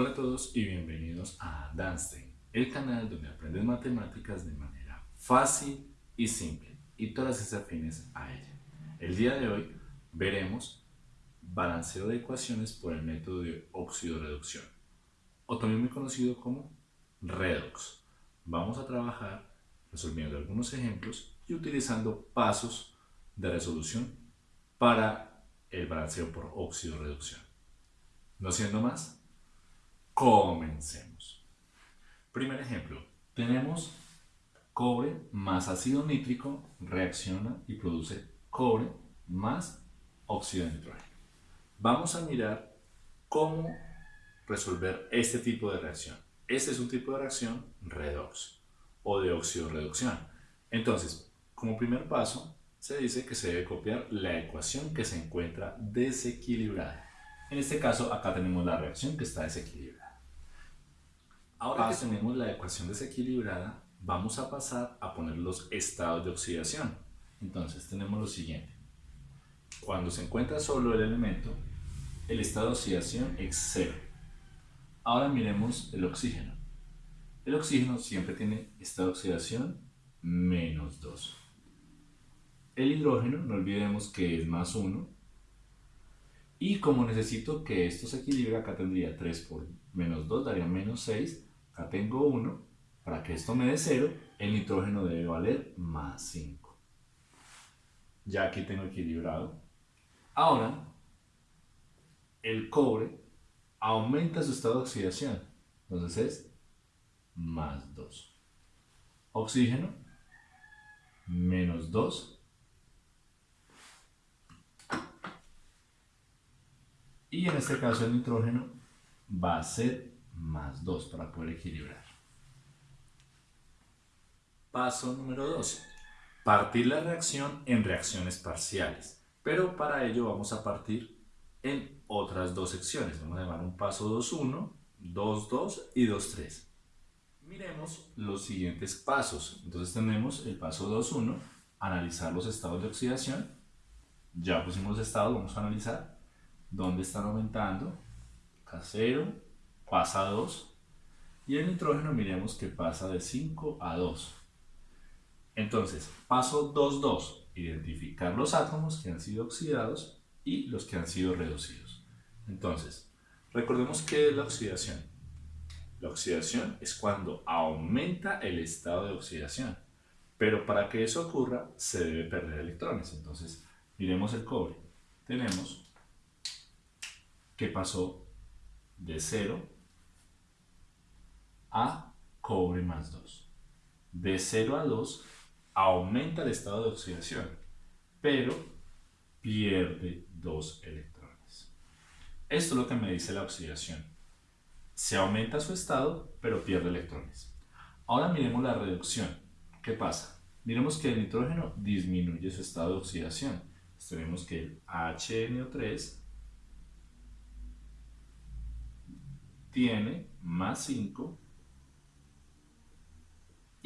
Hola a todos y bienvenidos a Danstein, el canal donde aprendes matemáticas de manera fácil y simple y todas esas afines a ella. El día de hoy veremos balanceo de ecuaciones por el método de óxido-reducción, o también muy conocido como redox. Vamos a trabajar resolviendo algunos ejemplos y utilizando pasos de resolución para el balanceo por óxido-reducción. No siendo más, Comencemos. Primer ejemplo. Tenemos cobre más ácido nítrico reacciona y produce cobre más óxido de nitrógeno. Vamos a mirar cómo resolver este tipo de reacción. Este es un tipo de reacción redox o de óxido-reducción. Entonces, como primer paso, se dice que se debe copiar la ecuación que se encuentra desequilibrada. En este caso, acá tenemos la reacción que está desequilibrada. Ahora que tenemos la ecuación desequilibrada, vamos a pasar a poner los estados de oxidación. Entonces tenemos lo siguiente. Cuando se encuentra solo el elemento, el estado de oxidación es cero. Ahora miremos el oxígeno. El oxígeno siempre tiene estado de oxidación menos 2. El hidrógeno, no olvidemos que es más 1. Y como necesito que esto se equilibre, acá tendría 3 por menos 2, daría menos 6 Acá tengo 1. Para que esto me dé 0, el nitrógeno debe valer más 5. Ya aquí tengo equilibrado. Ahora, el cobre aumenta su estado de oxidación. Entonces es más 2. Oxígeno, menos 2. Y en este caso el nitrógeno va a ser más 2 para poder equilibrar. Paso número 2. Partir la reacción en reacciones parciales. Pero para ello vamos a partir en otras dos secciones. Vamos a llamar un paso 2.1, 2.2 y 2.3. Miremos los siguientes pasos. Entonces tenemos el paso 2.1, analizar los estados de oxidación. Ya pusimos estados, vamos a analizar dónde están aumentando. K0, pasa a 2 y el nitrógeno miremos que pasa de 5 a 2. Entonces, paso 2.2, identificar los átomos que han sido oxidados y los que han sido reducidos. Entonces, recordemos qué es la oxidación. La oxidación es cuando aumenta el estado de oxidación, pero para que eso ocurra se debe perder electrones. Entonces, miremos el cobre. Tenemos que pasó de 0 a cobre más 2. De 0 a 2 aumenta el estado de oxidación, pero pierde 2 electrones. Esto es lo que me dice la oxidación. Se aumenta su estado, pero pierde electrones. Ahora miremos la reducción. ¿Qué pasa? Miremos que el nitrógeno disminuye su estado de oxidación. tenemos que el HNO3 tiene más 5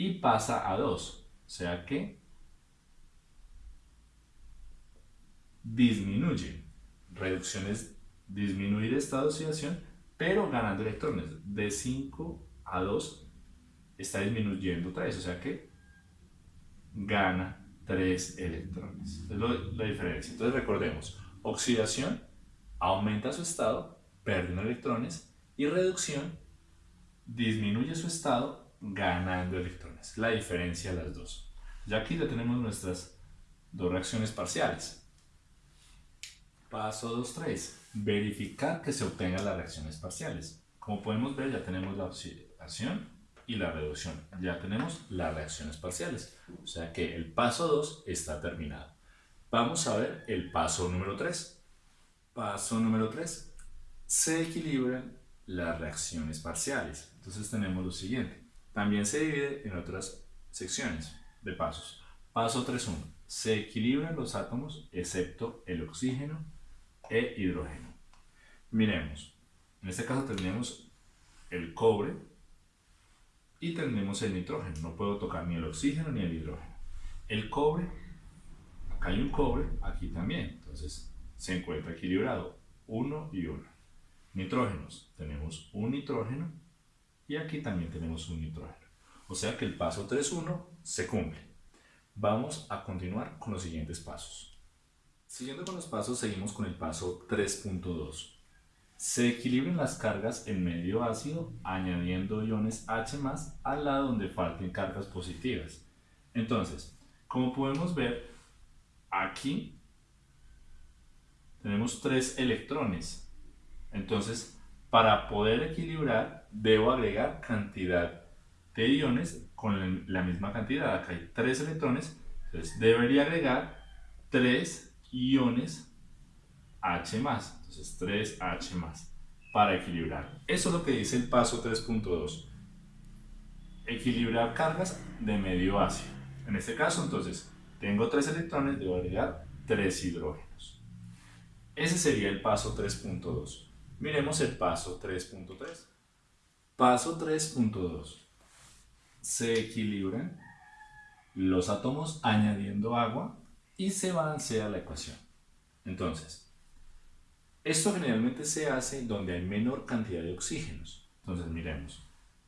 y pasa a 2. O sea que disminuye. Reducción es disminuir esta oxidación, pero ganando electrones. De 5 a 2 está disminuyendo 3, o sea que gana 3 electrones. Es la diferencia. Entonces recordemos, oxidación aumenta su estado, pierde electrones, y reducción disminuye su estado ganando electrones. La diferencia de las dos. Ya aquí ya tenemos nuestras dos reacciones parciales. Paso 2.3. Verificar que se obtengan las reacciones parciales. Como podemos ver ya tenemos la oxidación y la reducción. Ya tenemos las reacciones parciales. O sea que el paso 2 está terminado. Vamos a ver el paso número 3. Paso número 3. Se equilibran las reacciones parciales. Entonces tenemos lo siguiente. También se divide en otras secciones de pasos. Paso 3.1. Se equilibran los átomos excepto el oxígeno e hidrógeno. Miremos. En este caso tendremos el cobre y tendremos el nitrógeno. No puedo tocar ni el oxígeno ni el hidrógeno. El cobre, acá hay un cobre, aquí también. Entonces se encuentra equilibrado. 1 y 1. nitrógenos. Tenemos un nitrógeno y aquí también tenemos un nitrógeno. O sea que el paso 3.1 se cumple. Vamos a continuar con los siguientes pasos. Siguiendo con los pasos, seguimos con el paso 3.2. Se equilibran las cargas en medio ácido añadiendo iones H+, al lado donde falten cargas positivas. Entonces, como podemos ver, aquí tenemos tres electrones. Entonces, para poder equilibrar, debo agregar cantidad de iones con la misma cantidad. Acá hay tres electrones, entonces debería agregar tres iones H+. Entonces 3H+, para equilibrar. Eso es lo que dice el paso 3.2. Equilibrar cargas de medio ácido. En este caso, entonces, tengo tres electrones, debo agregar tres hidrógenos. Ese sería el paso 3.2. Miremos el paso 3.3. Paso 3.2. Se equilibran los átomos añadiendo agua y se balancea la ecuación. Entonces, esto generalmente se hace donde hay menor cantidad de oxígenos. Entonces, miremos.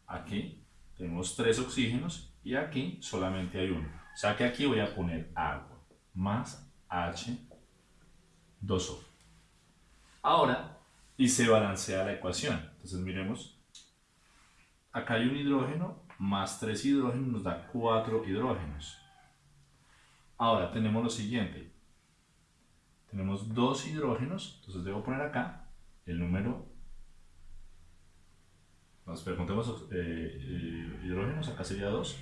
Aquí tenemos tres oxígenos y aquí solamente hay uno. O sea que aquí voy a poner agua más H2O. Ahora, y se balancea la ecuación. Entonces miremos, acá hay un hidrógeno más tres hidrógenos nos da cuatro hidrógenos. Ahora tenemos lo siguiente. Tenemos dos hidrógenos, entonces debo poner acá el número nos preguntemos eh, eh, hidrógenos, acá sería 2.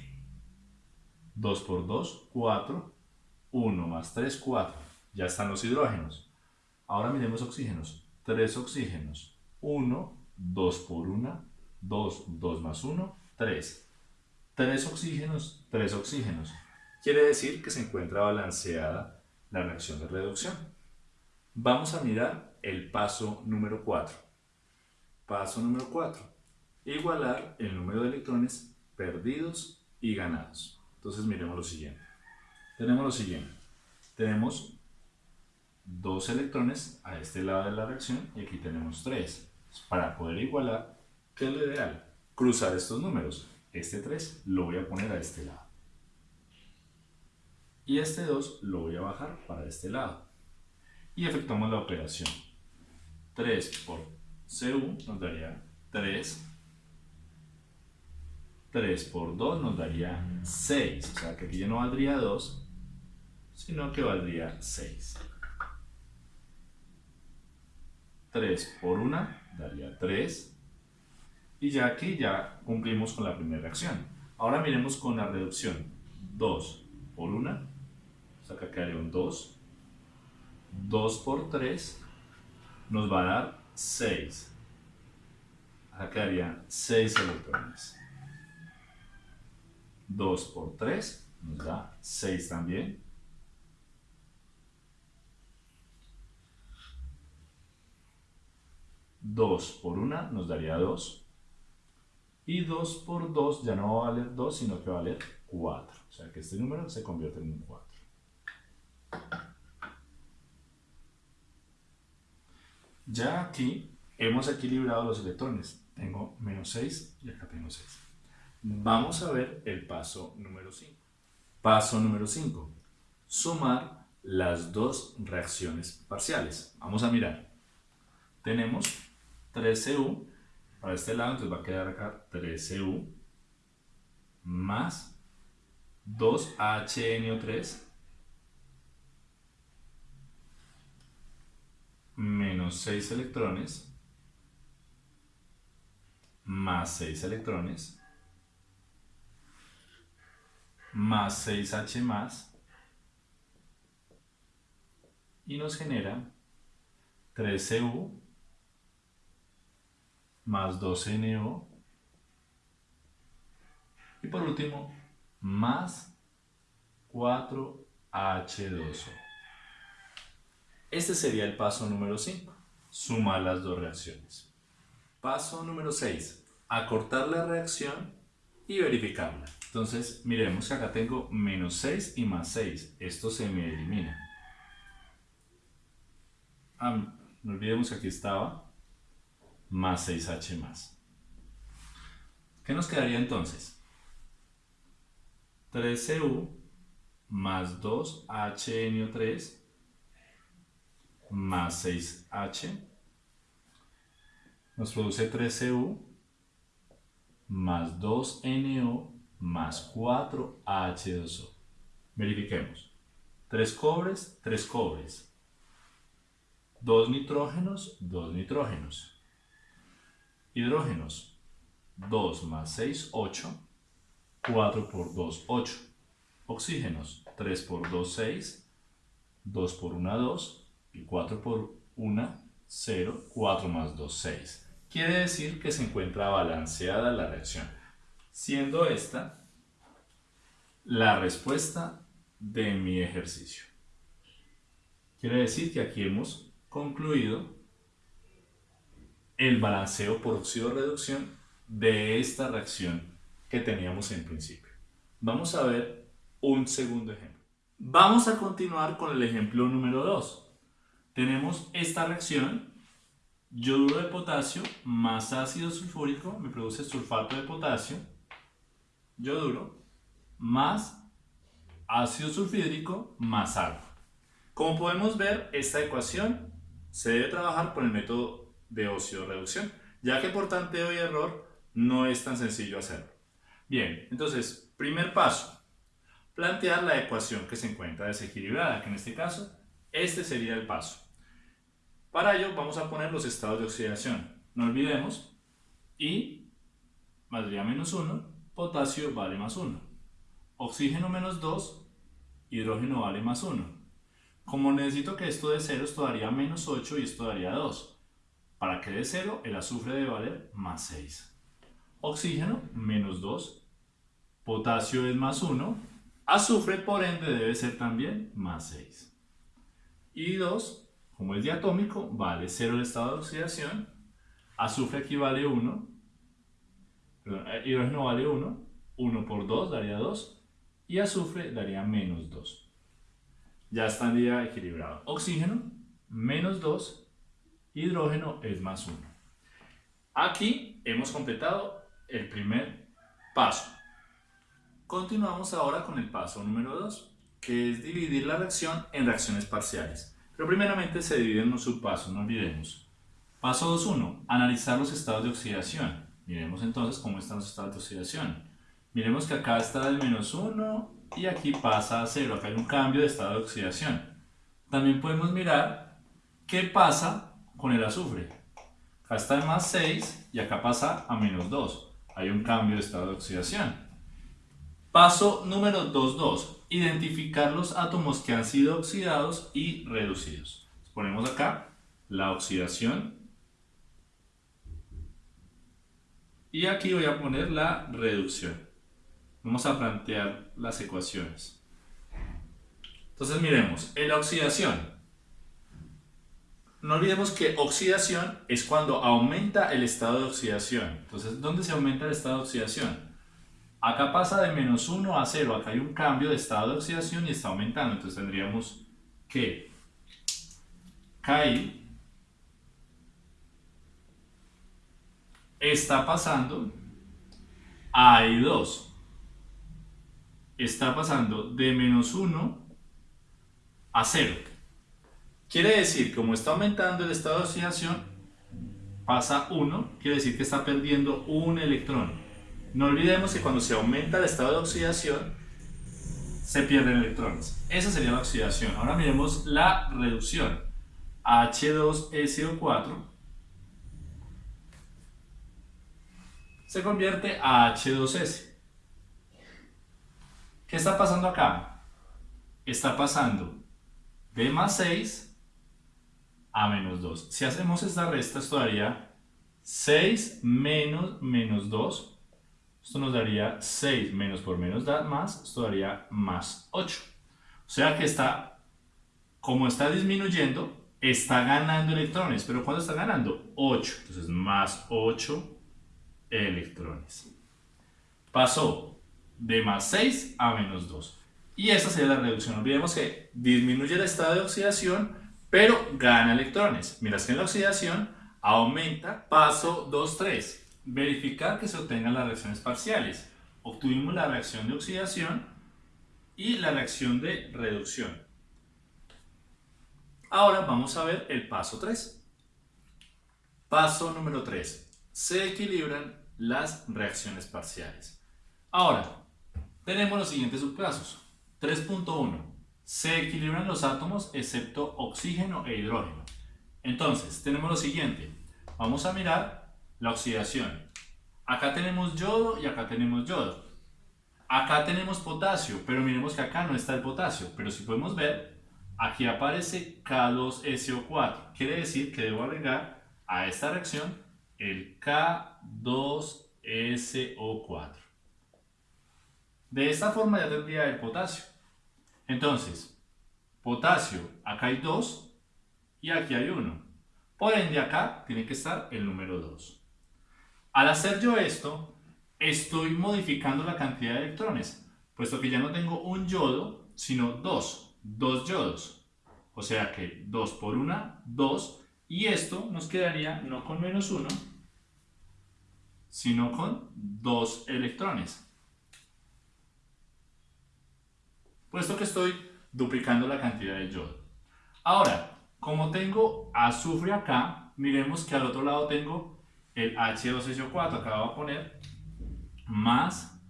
2 por 2, 4. 1 más 3, 4. Ya están los hidrógenos. Ahora miremos oxígenos. 3 oxígenos. 1, 2 por 1, 2, 2 más 1, 3. 3 oxígenos, 3 oxígenos. Quiere decir que se encuentra balanceada la reacción de reducción. Vamos a mirar el paso número 4. Paso número 4. Igualar el número de electrones perdidos y ganados. Entonces miremos lo siguiente. Tenemos lo siguiente. Tenemos dos electrones a este lado de la reacción y aquí tenemos tres. Para poder igualar, ¿qué es lo ideal? Cruzar estos números. Este 3 lo voy a poner a este lado. Y este 2 lo voy a bajar para este lado. Y efectuamos la operación. 3 por CU nos daría 3 3 por 2 nos daría 6. O sea que aquí ya no valdría 2, sino que valdría 6. 3 por 1 daría 3. Y ya aquí ya cumplimos con la primera reacción. Ahora miremos con la reducción. 2 por 1, o sea que quedaría un 2. 2 por 3 nos va a dar 6. Acá quedarían 6 electrones. 2 por 3 nos da 6 también. Dos por 1 nos daría 2. Y 2 por 2 ya no va a valer 2, sino que va a valer 4. O sea que este número se convierte en un 4. Ya aquí hemos equilibrado los electrones. Tengo menos 6 y acá tengo 6. Vamos a ver el paso número 5. Paso número 5. Sumar las dos reacciones parciales. Vamos a mirar. Tenemos 3Cu para este lado, entonces va a quedar acá 3Cu más 2HNO3 menos 6 electrones más 6 electrones más 6H más y nos genera 13U más 12NO y por último más 4H2O. Este sería el paso número 5, sumar las dos reacciones. Paso número 6, acortar la reacción y verificarla. Entonces, miremos que acá tengo menos 6 y más 6. Esto se me elimina. Ah, no olvidemos que aquí estaba más 6H más. ¿Qué nos quedaría entonces? 3Cu más 2HNO3 más 6H nos produce 3Cu más 2NO más 4H2O. Verifiquemos. 3 cobres, 3 cobres. 2 nitrógenos, 2 nitrógenos. Hidrógenos. 2 más 6, 8. 4 por 2, 8. Oxígenos. 3 por 2, 6. 2 por 1, 2. Y 4 por 1, 0. 4 más 2, 6. Quiere decir que se encuentra balanceada la reacción. Siendo esta la respuesta de mi ejercicio. Quiere decir que aquí hemos concluido el balanceo por óxido-reducción de esta reacción que teníamos en principio. Vamos a ver un segundo ejemplo. Vamos a continuar con el ejemplo número 2. Tenemos esta reacción, yoduro de potasio más ácido sulfúrico me produce sulfato de potasio, yoduro, más ácido sulfídrico más agua. Como podemos ver, esta ecuación se debe trabajar por el método de óxido-reducción, ya que por tanteo y error no es tan sencillo hacerlo. Bien, entonces, primer paso, plantear la ecuación que se encuentra desequilibrada, que en este caso, este sería el paso. Para ello vamos a poner los estados de oxidación. No olvidemos, I valdría menos 1, potasio vale más 1. Oxígeno menos 2, hidrógeno vale más 1. Como necesito que esto de 0, esto daría menos 8 y esto daría 2. Para que dé 0, el azufre debe valer más 6. Oxígeno, menos 2. Potasio es más 1. Azufre, por ende, debe ser también más 6. Y 2, como es diatómico, vale 0 el estado de oxidación. Azufre aquí vale 1. Perdón, eh, hidrógeno vale 1. 1 por 2 daría 2. Y azufre daría menos 2 ya estaría equilibrado. Oxígeno, menos 2, hidrógeno es más 1. Aquí hemos completado el primer paso. Continuamos ahora con el paso número 2, que es dividir la reacción en reacciones parciales. Pero primeramente se divide en un subpaso, no olvidemos. Paso 2.1, analizar los estados de oxidación. Miremos entonces cómo están los estados de oxidación. Miremos que acá está el menos 1 y aquí pasa a 0. Acá hay un cambio de estado de oxidación. También podemos mirar qué pasa con el azufre. Acá está en más 6 y acá pasa a menos 2. Hay un cambio de estado de oxidación. Paso número 2.2. Identificar los átomos que han sido oxidados y reducidos. Ponemos acá la oxidación. Y aquí voy a poner la reducción. Vamos a plantear las ecuaciones. Entonces miremos, en la oxidación, no olvidemos que oxidación es cuando aumenta el estado de oxidación. Entonces, ¿dónde se aumenta el estado de oxidación? Acá pasa de menos 1 a 0, acá hay un cambio de estado de oxidación y está aumentando. Entonces tendríamos que KI está pasando a I2 está pasando de menos 1 a 0. Quiere decir, como está aumentando el estado de oxidación, pasa 1, quiere decir que está perdiendo un electrón. No olvidemos que cuando se aumenta el estado de oxidación, se pierden electrones. Esa sería la oxidación. Ahora miremos la reducción. H2SO4 se convierte a H2S. ¿Qué está pasando acá? Está pasando de más 6 a menos 2. Si hacemos esta resta, esto daría 6 menos menos 2. Esto nos daría 6 menos por menos da más, esto daría más 8. O sea que está, como está disminuyendo, está ganando electrones. ¿Pero cuánto está ganando? 8. Entonces más 8 electrones. Pasó de más 6 a menos 2. Y esa sería la reducción. Olvidemos que disminuye el estado de oxidación, pero gana electrones. Mientras que en la oxidación Aumenta. Paso 2.3. Verificar que se obtengan las reacciones parciales. Obtuvimos la reacción de oxidación y la reacción de reducción. Ahora vamos a ver el paso 3. Paso número 3. Se equilibran las reacciones parciales. Ahora, tenemos los siguientes subcasos. 3.1. Se equilibran los átomos excepto oxígeno e hidrógeno. Entonces, tenemos lo siguiente. Vamos a mirar la oxidación. Acá tenemos yodo y acá tenemos yodo. Acá tenemos potasio, pero miremos que acá no está el potasio. Pero si podemos ver, aquí aparece K2SO4. Quiere decir que debo agregar a esta reacción el K2SO4. De esta forma ya tendría el potasio. Entonces, potasio, acá hay 2 y aquí hay 1. Por ende, acá tiene que estar el número 2. Al hacer yo esto, estoy modificando la cantidad de electrones, puesto que ya no tengo un yodo, sino dos, dos yodos. O sea que 2 por 1, 2, y esto nos quedaría no con menos 1, sino con 2 electrones. Puesto que estoy duplicando la cantidad de yodo. Ahora, como tengo azufre acá, miremos que al otro lado tengo el H2SO4. Acá voy a poner más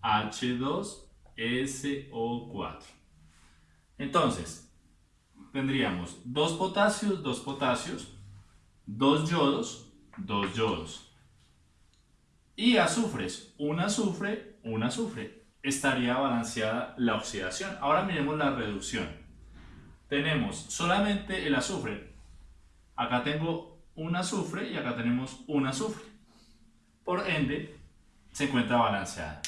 H2SO4. Entonces, tendríamos dos potasios, dos potasios, dos yodos, dos yodos. Y azufres, un azufre, un azufre. Estaría balanceada la oxidación. Ahora miremos la reducción. Tenemos solamente el azufre. Acá tengo un azufre y acá tenemos un azufre. Por ende, se encuentra balanceada.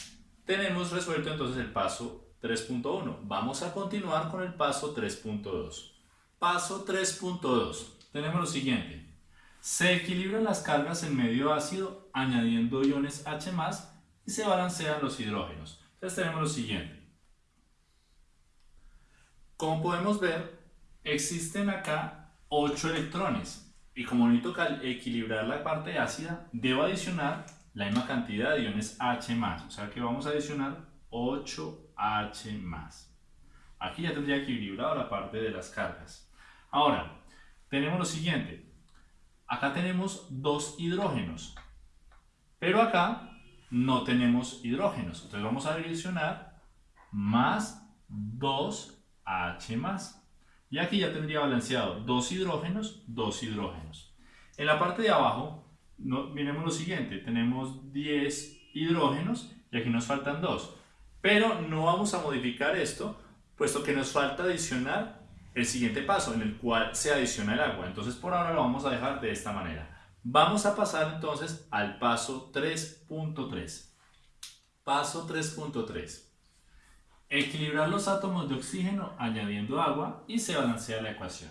Tenemos resuelto entonces el paso 3.1. Vamos a continuar con el paso 3.2. Paso 3.2. Tenemos lo siguiente. Se equilibran las cargas en medio ácido añadiendo iones H+, y se balancean los hidrógenos. Entonces tenemos lo siguiente. Como podemos ver, existen acá 8 electrones. Y como necesito equilibrar la parte ácida, debo adicionar la misma cantidad de iones H+. O sea que vamos a adicionar 8H+. Aquí ya tendría equilibrado la parte de las cargas. Ahora, tenemos lo siguiente. Acá tenemos dos hidrógenos, pero acá no tenemos hidrógenos. Entonces vamos a adicionar más 2H+. Y aquí ya tendría balanceado dos hidrógenos, dos hidrógenos. En la parte de abajo, no, miremos lo siguiente. Tenemos 10 hidrógenos y aquí nos faltan 2. Pero no vamos a modificar esto, puesto que nos falta adicionar el siguiente paso en el cual se adiciona el agua. Entonces por ahora lo vamos a dejar de esta manera. Vamos a pasar entonces al paso 3.3. Paso 3.3. Equilibrar los átomos de oxígeno añadiendo agua y se balancea la ecuación.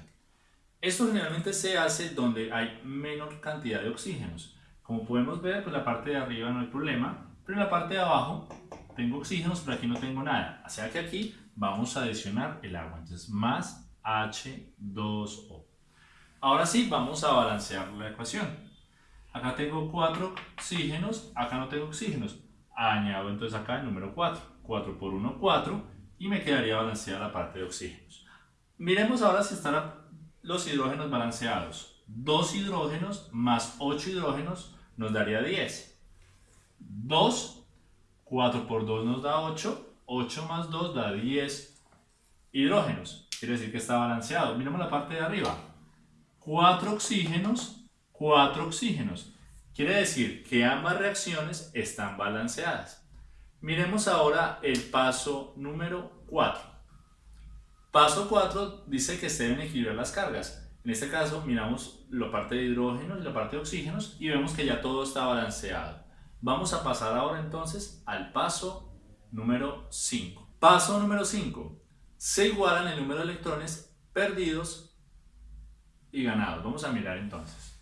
Esto generalmente se hace donde hay menor cantidad de oxígenos. Como podemos ver, pues la parte de arriba no hay problema, pero en la parte de abajo tengo oxígenos, pero aquí no tengo nada. O sea que aquí vamos a adicionar el agua. Entonces, más H2O. Ahora sí, vamos a balancear la ecuación. Acá tengo 4 oxígenos, acá no tengo oxígenos. Añado entonces acá el número 4. 4 por 1, 4. Y me quedaría balanceada la parte de oxígenos. Miremos ahora si están los hidrógenos balanceados. 2 hidrógenos más 8 hidrógenos nos daría 10. 2, 4 por 2 nos da 8. 8 más 2 da 10 hidrógenos. Quiere decir que está balanceado. Miremos la parte de arriba. 4 oxígenos, 4 oxígenos. Quiere decir que ambas reacciones están balanceadas. Miremos ahora el paso número 4. Paso 4 dice que se deben equilibrar las cargas. En este caso miramos la parte de hidrógenos y la parte de oxígenos y vemos que ya todo está balanceado. Vamos a pasar ahora entonces al paso número 5. Paso número 5 se igualan el número de electrones perdidos y ganados. Vamos a mirar entonces.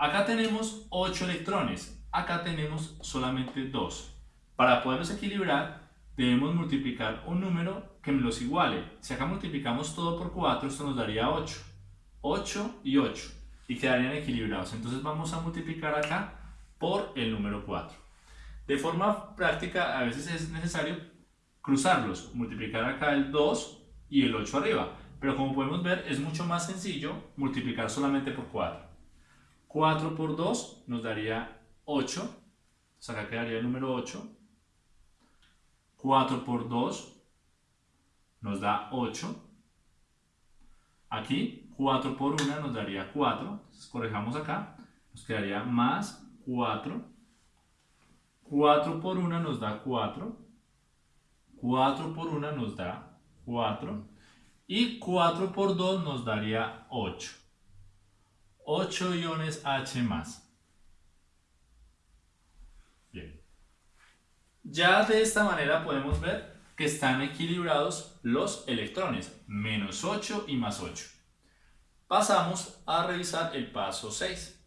Acá tenemos 8 electrones, acá tenemos solamente 2. Para poderlos equilibrar, debemos multiplicar un número que los iguale. Si acá multiplicamos todo por 4, esto nos daría 8. 8 y 8 y quedarían equilibrados. Entonces vamos a multiplicar acá por el número 4. De forma práctica a veces es necesario cruzarlos, multiplicar acá el 2 y el 8 arriba. Pero como podemos ver es mucho más sencillo multiplicar solamente por 4. 4 por 2 nos daría 8. Entonces acá quedaría el número 8. 4 por 2 nos da 8. Aquí 4 por 1 nos daría 4. Entonces corrijamos acá. Nos quedaría más 4. 4 por 1 nos da 4. 4 por 1 nos da 4. Y 4 por 2 nos daría 8. 8 iones H. Bien. Ya de esta manera podemos ver que están equilibrados los electrones, menos 8 y más 8. Pasamos a revisar el paso 6.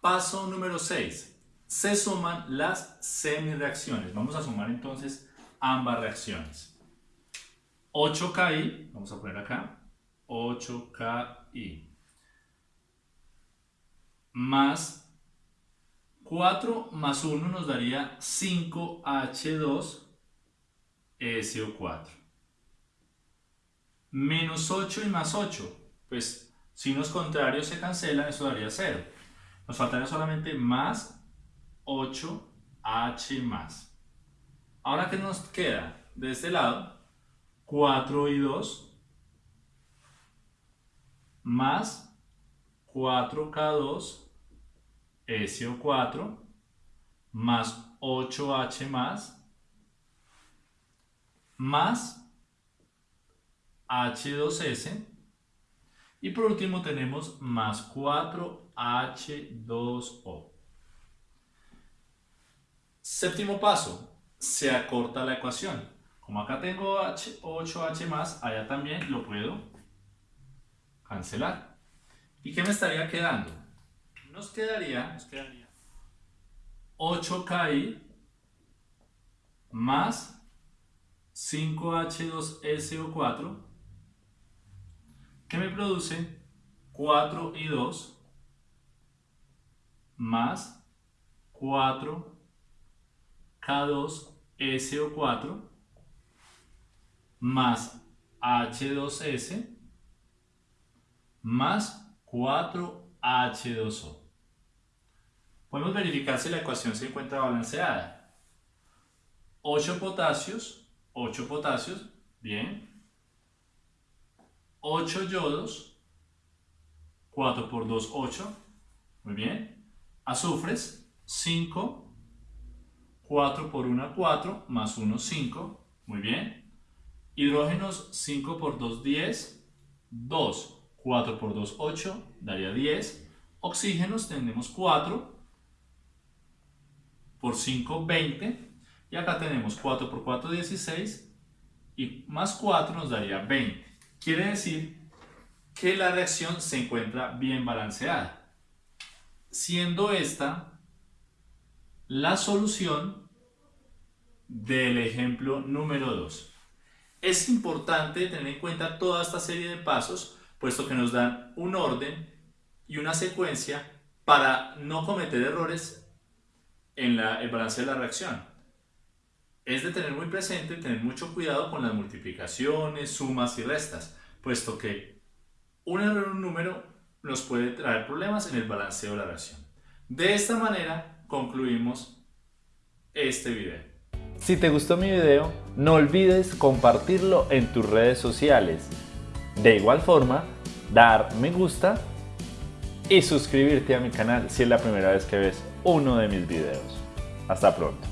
Paso número 6. Se suman las semireacciones. Vamos a sumar entonces ambas reacciones. 8KI, vamos a poner acá, 8KI, más 4 más 1 nos daría 5H2SO4. Menos 8 y más 8, pues signos contrarios se cancelan, eso daría 0. Nos faltaría solamente más 8H más. Ahora, ¿qué nos queda? De este lado, 4 y 2 más 4K2 SO4 más 8H más más H2S y por último tenemos más 4H2O. Séptimo paso, se acorta la ecuación. Como acá tengo H, 8H más, allá también lo puedo cancelar. ¿Y qué me estaría quedando? Nos quedaría, nos quedaría 8KI más 5H2SO4 que me produce 4 y 2 más 4 K2SO4 más H2S más 4H2O. Podemos verificar si la ecuación se encuentra balanceada. 8 potasios, 8 potasios, bien. 8 yodos, 4 por 2, 8, muy bien. Azufres, 5 4 por 1, 4, más 1, 5, muy bien. Hidrógenos, 5 por 2, 10, 2, 4 por 2, 8, daría 10. Oxígenos tenemos 4 por 5, 20. Y acá tenemos 4 por 4, 16. Y más 4 nos daría 20. Quiere decir que la reacción se encuentra bien balanceada. Siendo esta la solución del ejemplo número 2. Es importante tener en cuenta toda esta serie de pasos, puesto que nos dan un orden y una secuencia para no cometer errores en la, el balance de la reacción. Es de tener muy presente, tener mucho cuidado con las multiplicaciones, sumas y restas, puesto que un error en un número nos puede traer problemas en el balanceo de la reacción. De esta manera concluimos este video. Si te gustó mi video, no olvides compartirlo en tus redes sociales. De igual forma, dar me gusta y suscribirte a mi canal si es la primera vez que ves uno de mis videos. Hasta pronto.